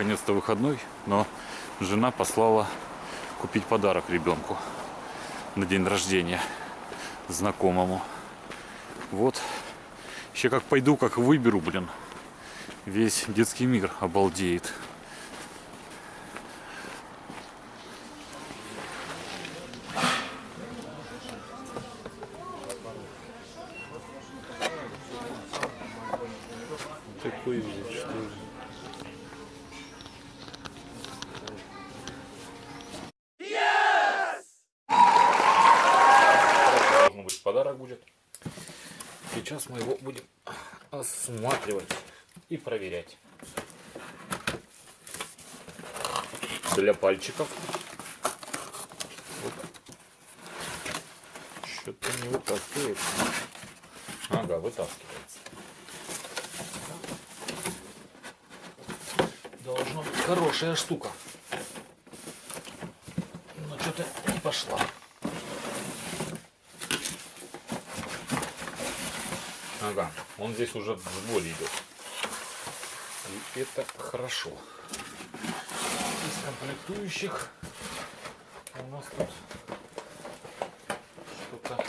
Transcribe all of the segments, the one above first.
наконец-то выходной, но жена послала купить подарок ребенку на день рождения знакомому. Вот. Еще как пойду, как выберу, блин. Весь детский мир обалдеет. Такой вид, что ли? Должен быть подарок будет. Сейчас мы его будем осматривать и проверять. Для пальчиков. Что-то не вытаскивается. Ага, вытаскивается. Должно быть хорошая штука. Но что-то не пошла. Ага, он здесь уже в сборе идет. И это хорошо. Из комплектующих у нас тут что-то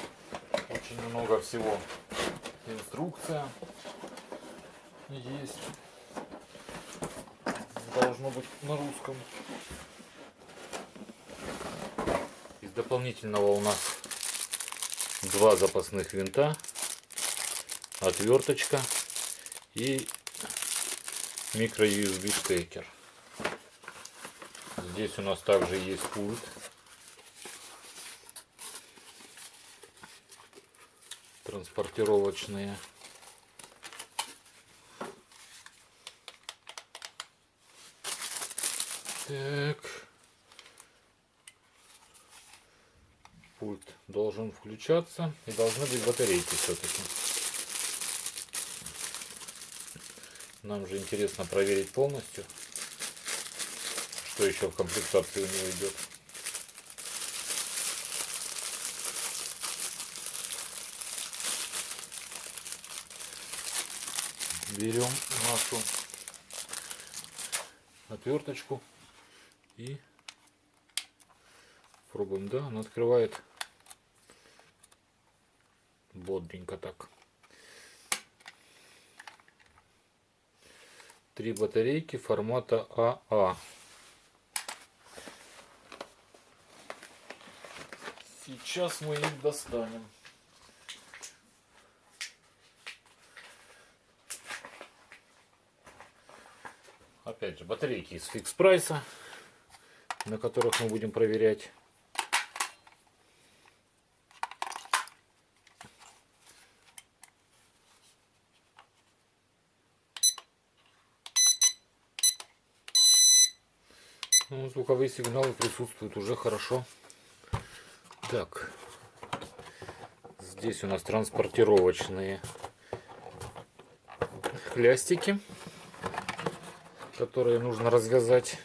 очень много всего. Инструкция есть. Должно быть на русском. Из дополнительного у нас два запасных винта отверточка и микро USB штекер. Здесь у нас также есть пульт. Транспортировочные. Так. Пульт должен включаться и должны быть батарейки все-таки. Нам же интересно проверить полностью, что еще в комплектации у него идет. Берем нашу отверточку и пробуем. Да, она открывает бодренько так. Три батарейки формата АА. Сейчас мы их достанем. Опять же, батарейки из фикс прайса, на которых мы будем проверять. Ну, звуковые сигналы присутствуют уже хорошо. Так, здесь у нас транспортировочные хлястики, которые нужно развязать.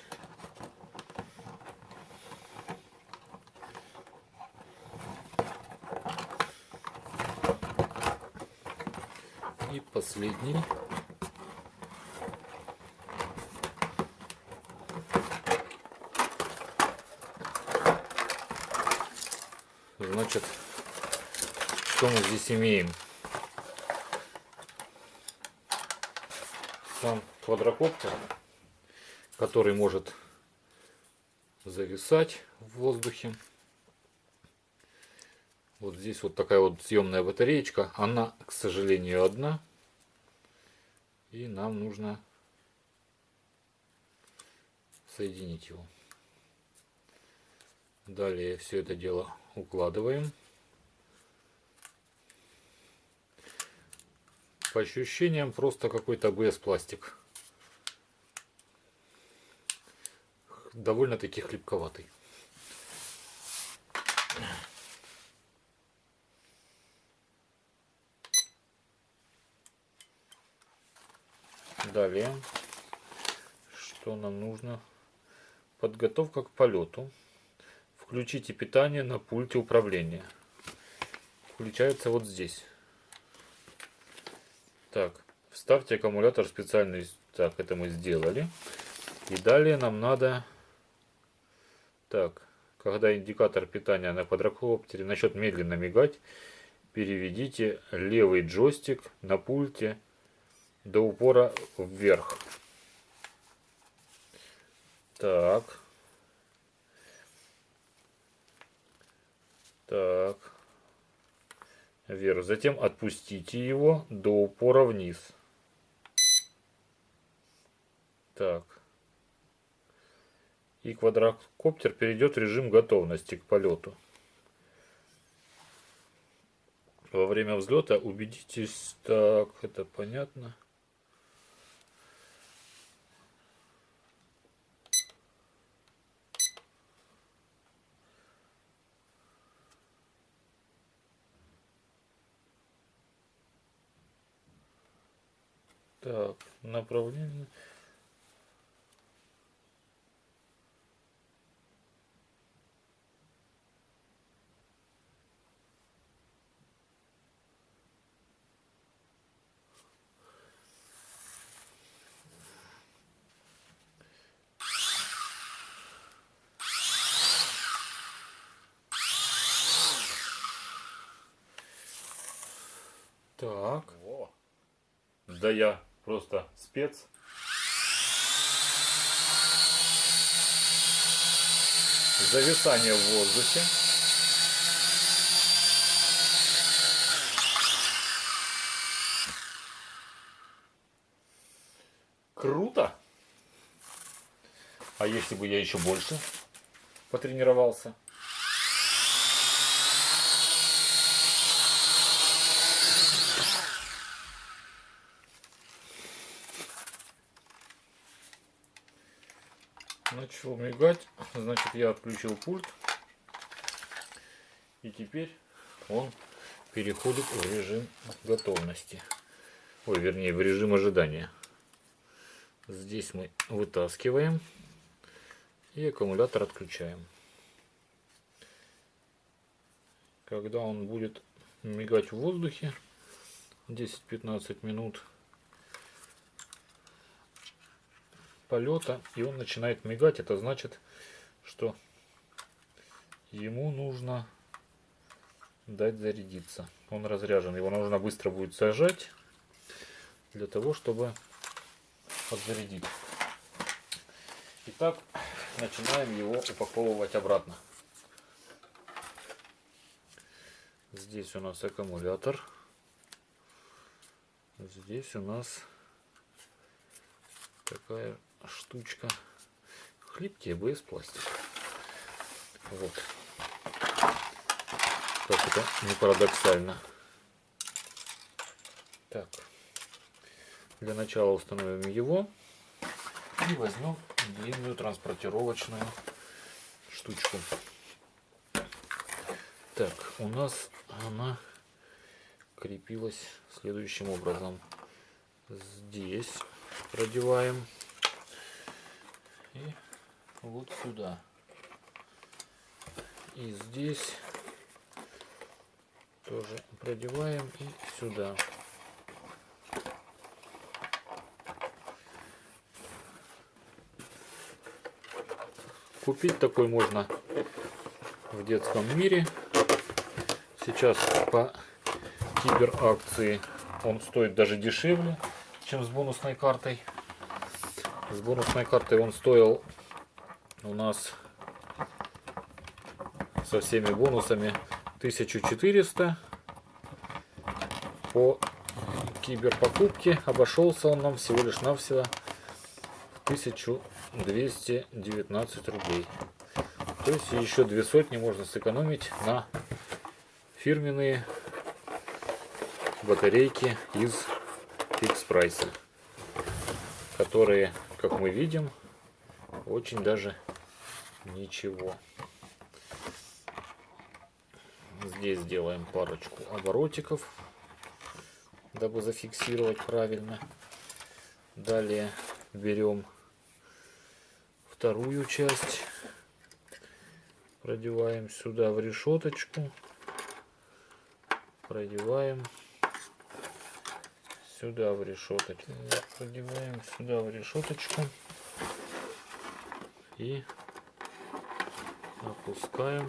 И последний Значит, что мы здесь имеем? Сам квадрокоптер, который может зависать в воздухе. Вот здесь вот такая вот съемная батареечка. Она, к сожалению, одна. И нам нужно соединить его. Далее все это дело укладываем. По ощущениям просто какой-то АБС пластик. Довольно-таки хлипковатый. Далее, что нам нужно? Подготовка к полету. Включите питание на пульте управления. Включается вот здесь. Так, вставьте аккумулятор специальный. Так, это мы сделали. И далее нам надо... Так, когда индикатор питания на квадрокоптере начнет медленно мигать, переведите левый джойстик на пульте до упора вверх. Так. Так. Вверх. Затем отпустите его до упора вниз. Так. И квадрокоптер перейдет в режим готовности к полету. Во время взлета убедитесь, так, это понятно. Так, направление. Так. Во. Да я просто спец. Зависание в воздухе. Круто. А если бы я еще больше потренировался? Начал мигать, значит я отключил пульт. И теперь он переходит в режим готовности. Ой, вернее, в режим ожидания. Здесь мы вытаскиваем и аккумулятор отключаем. Когда он будет мигать в воздухе 10-15 минут, полета и он начинает мигать, это значит, что ему нужно дать зарядиться. Он разряжен, его нужно быстро будет сажать для того, чтобы подзарядить. Итак, начинаем его упаковывать обратно. Здесь у нас аккумулятор. Здесь у нас такая штучка. Хлипкий АБС пластик. Вот. Как это не парадоксально. Так. Для начала установим его. И возьмем длинную транспортировочную штучку. Так, у нас она крепилась следующим образом. Здесь продеваем и вот сюда. И здесь тоже продеваем и сюда. Купить такой можно в детском мире. Сейчас по киберакции он стоит даже дешевле, чем с бонусной картой. С бонусной картой он стоил у нас со всеми бонусами 1400 по киберпокупке обошелся он нам всего лишь навсего 1219 рублей. То есть еще две сотни можно сэкономить на фирменные батарейки из фикс прайса которые как мы видим, очень даже ничего. Здесь сделаем парочку оборотиков, дабы зафиксировать правильно. Далее берем вторую часть, продеваем сюда в решеточку, продеваем сюда в решеточку. Продеваем сюда в решеточку. И опускаем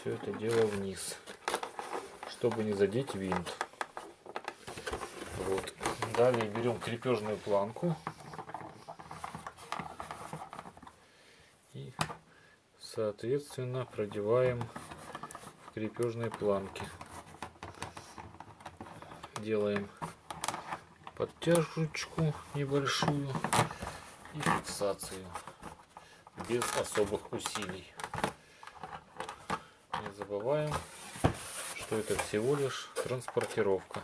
все это дело вниз, чтобы не задеть винт. Вот. Далее берем крепежную планку и соответственно продеваем в крепежной планке. Делаем подтяжечку небольшую и фиксацию без особых усилий. Не забываем, что это всего лишь транспортировка.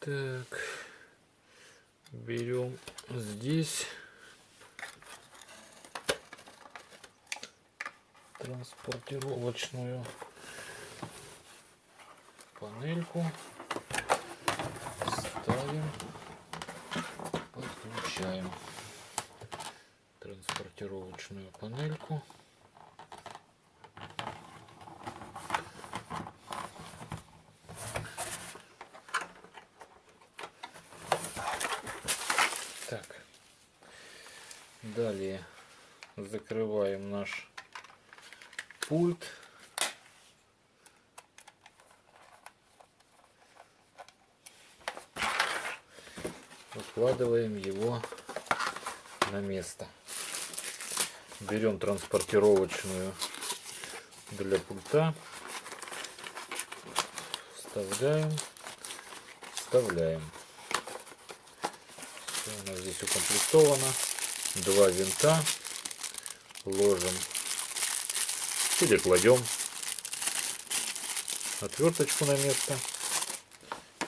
Так, берем здесь транспортировочную панельку. Ставим. Подключаем транспортировочную панельку. Так. Далее закрываем наш пульт укладываем его на место. Берем транспортировочную для пульта, вставляем, вставляем. Все у нас здесь укомплектовано. Два винта ложим или кладем отверточку на место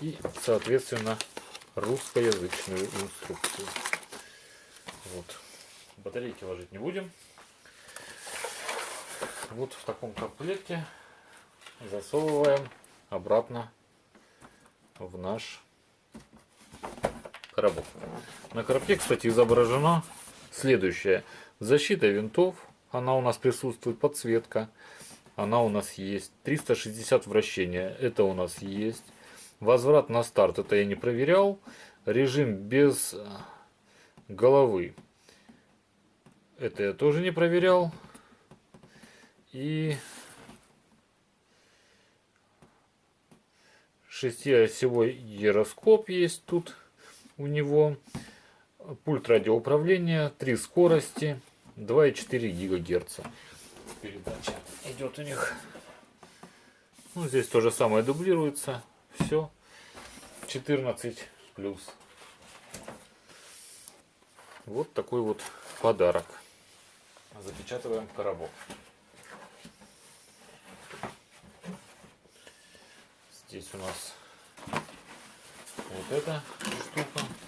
и соответственно русскоязычную инструкцию. Вот. Батарейки ложить не будем. Вот в таком комплекте засовываем обратно в наш коробок. На коробке, кстати, изображена следующая. Защита винтов. Она у нас присутствует. Подсветка. Она у нас есть. 360 вращения. Это у нас есть. Возврат на старт, это я не проверял. Режим без э, головы, это я тоже не проверял. И шестиосевой гироскоп есть тут у него. Пульт радиоуправления, три скорости, 2,4 ГГц. Передача идет у них. Ну, здесь то же самое дублируется. Все. 14 плюс. Вот такой вот подарок. Запечатываем коробок. Здесь у нас вот эта штука.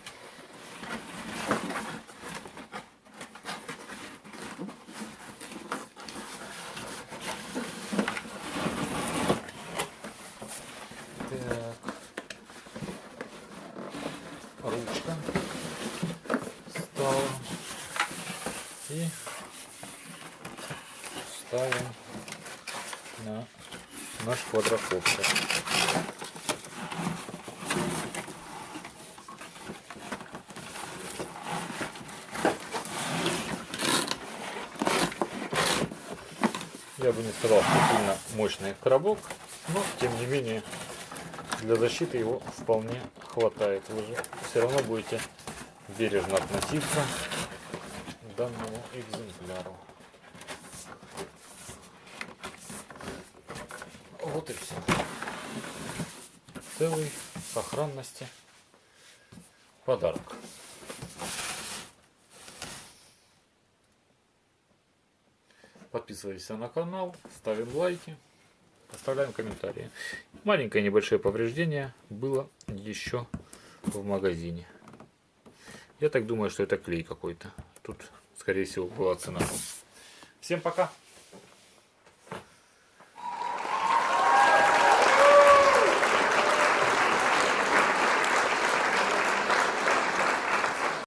Ставим на наш квадрокоптер. Я бы не сказал, что сильно мощный коробок, но тем не менее для защиты его вполне хватает. Вы же все равно будете бережно относиться к данному экземпляру. Вот и все. Целый сохранности подарок. Подписывайся на канал, ставим лайки. Оставляем комментарии. Маленькое небольшое повреждение было еще в магазине. Я так думаю, что это клей какой-то. Тут, скорее всего, была цена. Всем пока!